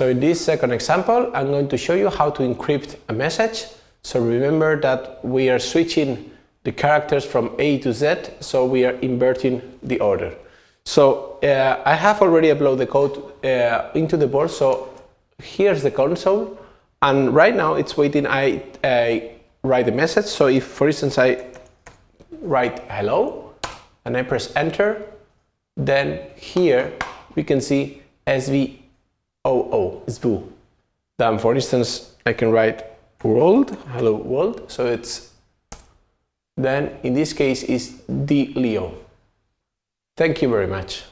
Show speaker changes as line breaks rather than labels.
So in this second example, I'm going to show you how to encrypt a message. So remember that we are switching the characters from A to Z, so we are inverting the order. So uh, I have already uploaded the code uh, into the board, so here's the console, and right now it's waiting, I, write the message, so if for instance I write hello, and I press enter, then here we can see SVO. Then for instance I can write world, hello world, so it's then in this case is the Leo. Thank you very much.